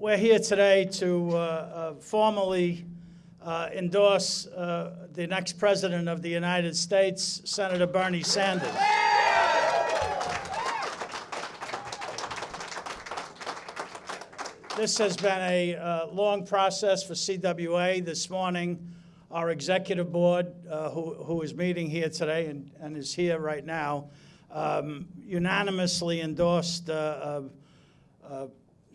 we're here today to uh, uh, formally uh, endorse uh, the next president of the United States, Senator Bernie Sanders. This has been a uh, long process for CWA. This morning, our executive board, who who is meeting here today and and is here right now, um, unanimously endorsed uh, uh, uh,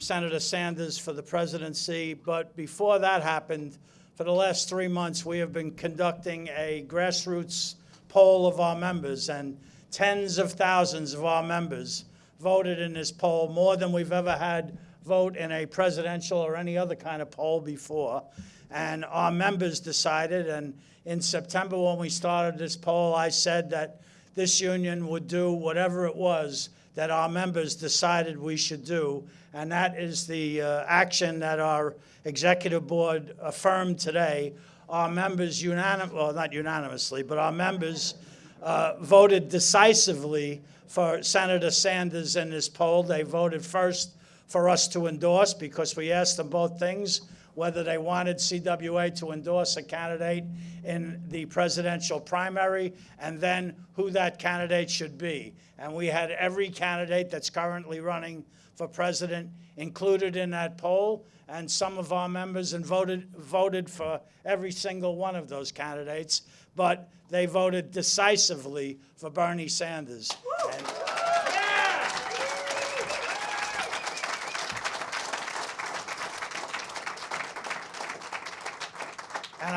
Senator Sanders for the presidency. But before that happened, for the last three months, we have been conducting a grassroots poll of our members, and tens of thousands of our members voted in this poll, more than we've ever had vote in a presidential or any other kind of poll before. And our members decided, and in September when we started this poll, I said that this union would do whatever it was that our members decided we should do. And that is the uh, action that our executive board affirmed today. Our members unanim, well, not unanimously, but our members uh, voted decisively for Senator Sanders in this poll. They voted first for us to endorse because we asked them both things, whether they wanted CWA to endorse a candidate in the presidential primary, and then who that candidate should be. And we had every candidate that's currently running for president included in that poll, and some of our members and voted, voted for every single one of those candidates, but they voted decisively for Bernie Sanders. And-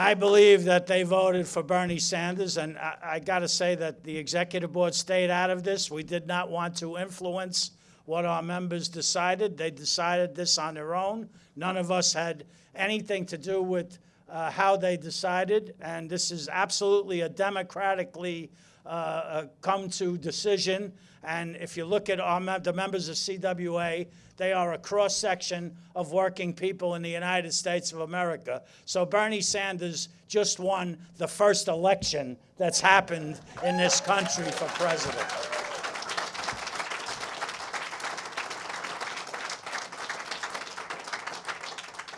I believe that they voted for Bernie Sanders, and I, I got to say that the executive board stayed out of this. We did not want to influence what our members decided. They decided this on their own. None of us had anything to do with uh, how they decided, and this is absolutely a democratically uh, uh, come to decision. And if you look at our the members of CWA, they are a cross section of working people in the United States of America. So Bernie Sanders just won the first election that's happened in this country for president.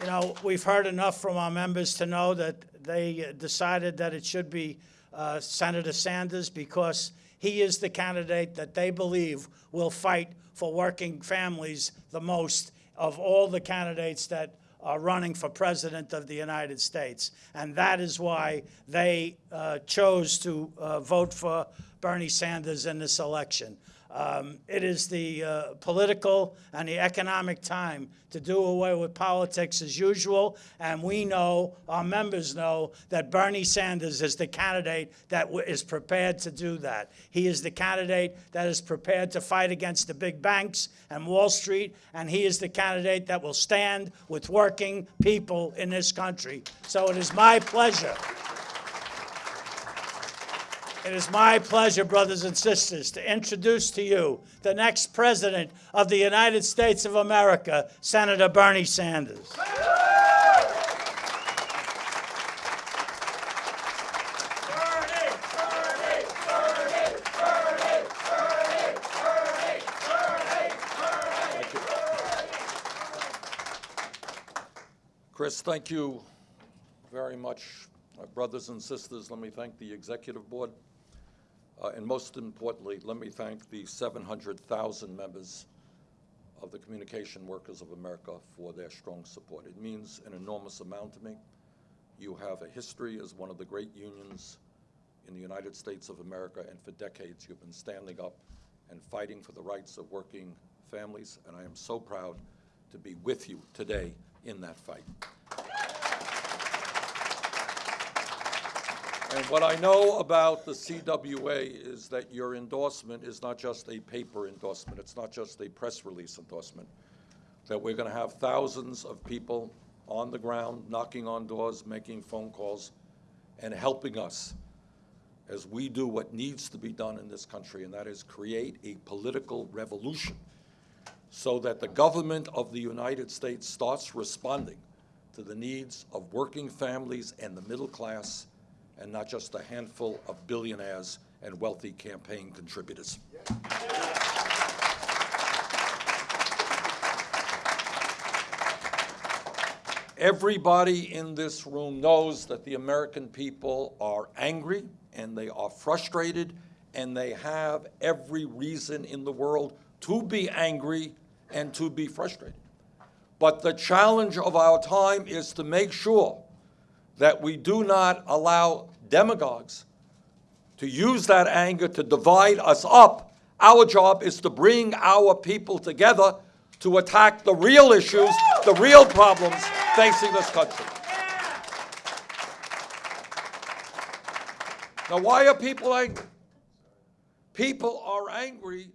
You know, we've heard enough from our members to know that they decided that it should be uh, Senator Sanders because he is the candidate that they believe will fight for working families the most of all the candidates that are running for president of the United States. And that is why they uh, chose to uh, vote for Bernie Sanders in this election. Um, it is the uh, political and the economic time to do away with politics as usual, and we know, our members know, that Bernie Sanders is the candidate that is prepared to do that. He is the candidate that is prepared to fight against the big banks and Wall Street, and he is the candidate that will stand with working people in this country. So it is my pleasure. It is my pleasure, brothers and sisters, to introduce to you the next President of the United States of America, Senator Bernie Sanders. Chris, thank you very much. My brothers and sisters, let me thank the executive board. Uh, And most importantly, let me thank the 700,000 members of the Communication Workers of America for their strong support. It means an enormous amount to me. You have a history as one of the great unions in the United States of America, and for decades, you've been standing up and fighting for the rights of working families, and I am so proud to be with you today in that fight. And what I know about the CWA is that your endorsement is not just a paper endorsement, it's not just a press release endorsement, that we're going to have thousands of people on the ground, knocking on doors, making phone calls, and helping us as we do what needs to be done in this country, and that is create a political revolution so that the government of the United States starts responding to the needs of working families and the middle class, and not just a handful of billionaires and wealthy campaign contributors. Everybody in this room knows that the American people are angry and they are frustrated and they have every reason in the world to be angry and to be frustrated. But the challenge of our time is to make sure that we do not allow demagogues to use that anger to divide us up. Our job is to bring our people together to attack the real issues, the real problems facing this country. Now, why are people angry? People are angry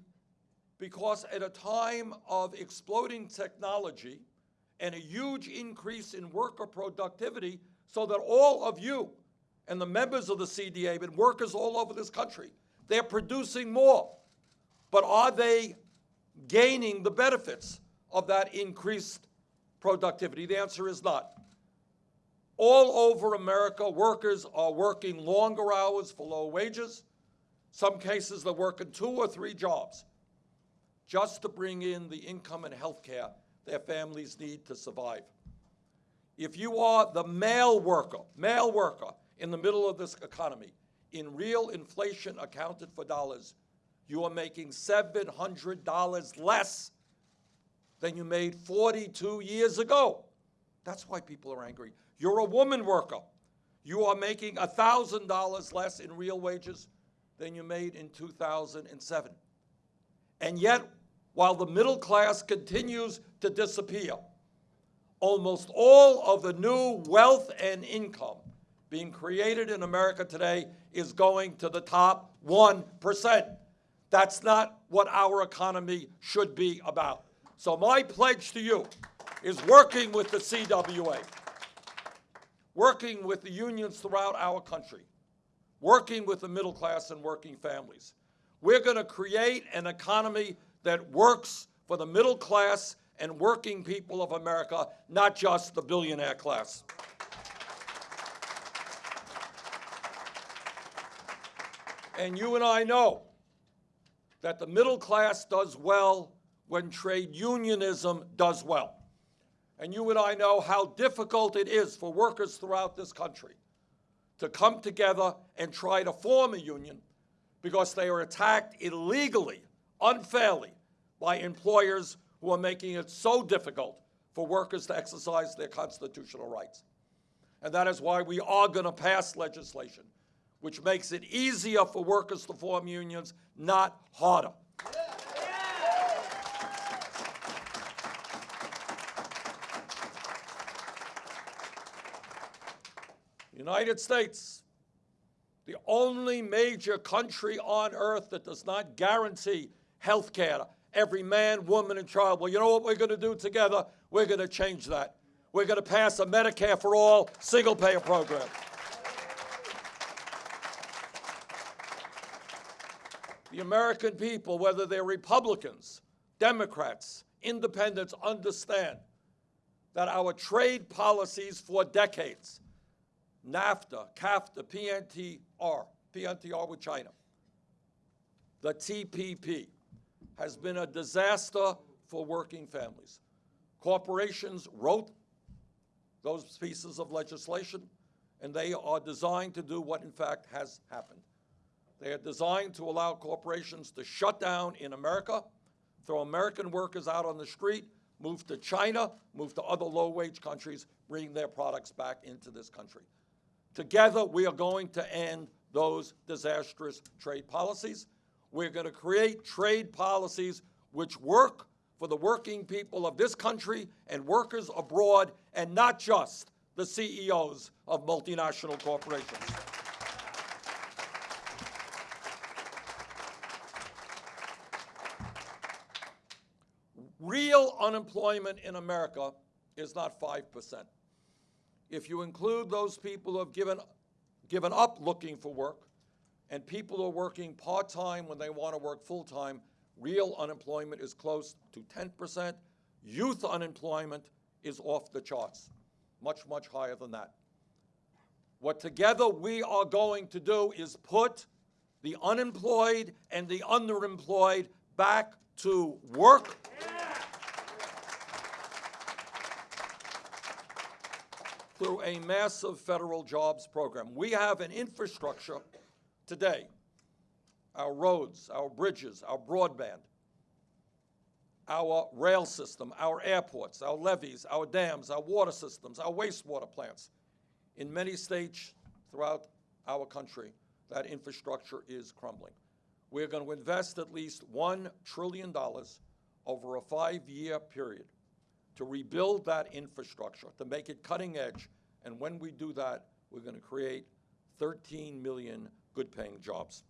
because at a time of exploding technology and a huge increase in worker productivity, so that all of you and the members of the CDA and workers all over this country, they're producing more. But are they gaining the benefits of that increased productivity? The answer is not. All over America, workers are working longer hours for low wages. Some cases, they're working two or three jobs just to bring in the income and health care their families need to survive. If you are the male worker, male worker in the middle of this economy, in real inflation accounted for dollars, you are making $700 less than you made 42 years ago. That's why people are angry. You're a woman worker. You are making $1,000 less in real wages than you made in 2007. And yet, while the middle class continues to disappear, almost all of the new wealth and income being created in America today is going to the top 1%. That's not what our economy should be about. So my pledge to you is working with the CWA, working with the unions throughout our country, working with the middle class and working families. We're going to create an economy that works for the middle class and working people of America, not just the billionaire class. And you and I know that the middle class does well when trade unionism does well. And you and I know how difficult it is for workers throughout this country to come together and try to form a union because they are attacked illegally, unfairly, by employers who are making it so difficult for workers to exercise their constitutional rights. And that is why we are going to pass legislation which makes it easier for workers to form unions, not harder. United States, the only major country on earth that does not guarantee health care every man, woman, and child. Well, you know what we're going to do together? We're going to change that. We're going to pass a Medicare for all single payer program. The American people, whether they're Republicans, Democrats, independents, understand that our trade policies for decades, NAFTA, CAFTA, PNTR, PNTR with China, the TPP, has been a disaster for working families. Corporations wrote those pieces of legislation, and they are designed to do what in fact has happened. They are designed to allow corporations to shut down in America, throw American workers out on the street, move to China, move to other low-wage countries, bring their products back into this country. Together, we are going to end those disastrous trade policies. We're going to create trade policies which work for the working people of this country and workers abroad, and not just the CEOs of multinational corporations. Real unemployment in America is not 5%. If you include those people who have given, given up looking for work and people are working part-time when they want to work full-time, real unemployment is close to 10%. Youth unemployment is off the charts, much, much higher than that. What together we are going to do is put the unemployed and the underemployed back to work. through a massive federal jobs program. We have an infrastructure today, our roads, our bridges, our broadband, our rail system, our airports, our levees, our dams, our water systems, our wastewater plants. In many states throughout our country, that infrastructure is crumbling. We're going to invest at least $1 trillion over a five-year period to rebuild that infrastructure, to make it cutting edge. And when we do that, we're going to create 13 million good-paying jobs.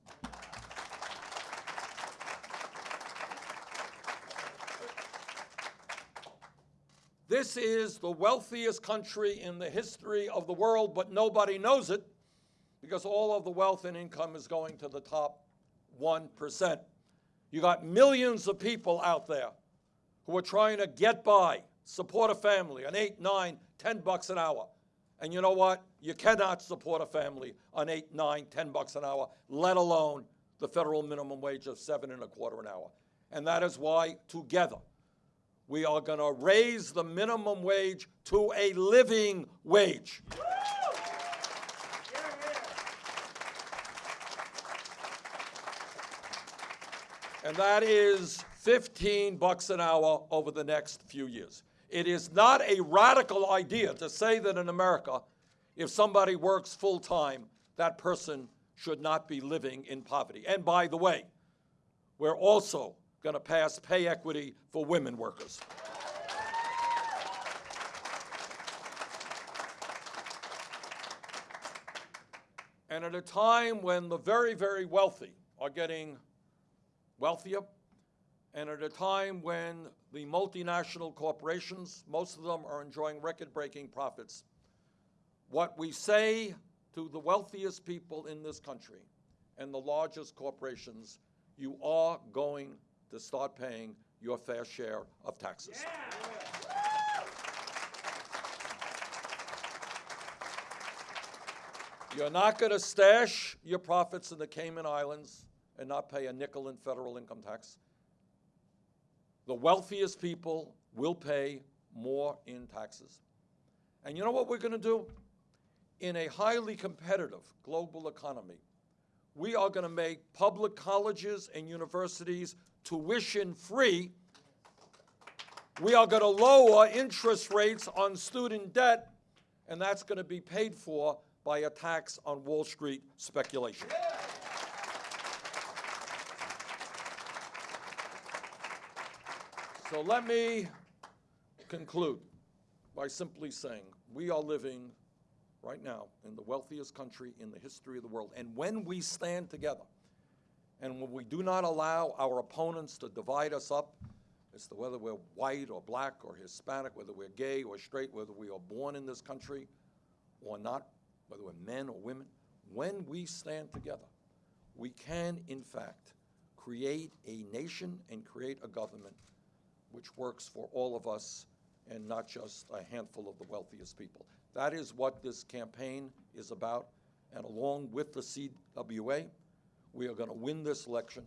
This is the wealthiest country in the history of the world, but nobody knows it because all of the wealth and income is going to the top 1%. You got millions of people out there who are trying to get by, support a family on eight, nine, ten bucks an hour. And you know what? You cannot support a family on eight, nine, ten bucks an hour, let alone the federal minimum wage of seven and a quarter an hour. And that is why, together, we are going to raise the minimum wage to a living wage. And that is 15 bucks an hour over the next few years. It is not a radical idea to say that in America, if somebody works full-time, that person should not be living in poverty. And by the way, we're also going to pass pay equity for women workers. And at a time when the very, very wealthy are getting wealthier, and at a time when the multinational corporations, most of them are enjoying record-breaking profits, what we say to the wealthiest people in this country and the largest corporations, you are going to start paying your fair share of taxes. You're not going to stash your profits in the Cayman Islands and not pay a nickel in federal income tax. The wealthiest people will pay more in taxes. And you know what we're going to do? In a highly competitive global economy, we are going to make public colleges and universities tuition-free. We are going to lower interest rates on student debt, and that's going to be paid for by a tax on Wall Street speculation. So let me conclude by simply saying we are living right now in the wealthiest country in the history of the world. And when we stand together and when we do not allow our opponents to divide us up as to whether we're white or black or Hispanic, whether we're gay or straight, whether we are born in this country or not, whether we're men or women, when we stand together, we can, in fact, create a nation and create a government which works for all of us and not just a handful of the wealthiest people. That is what this campaign is about, and along with the CWA, we are going to win this election,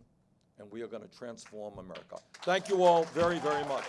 and we are going to transform America. Thank you all very, very much.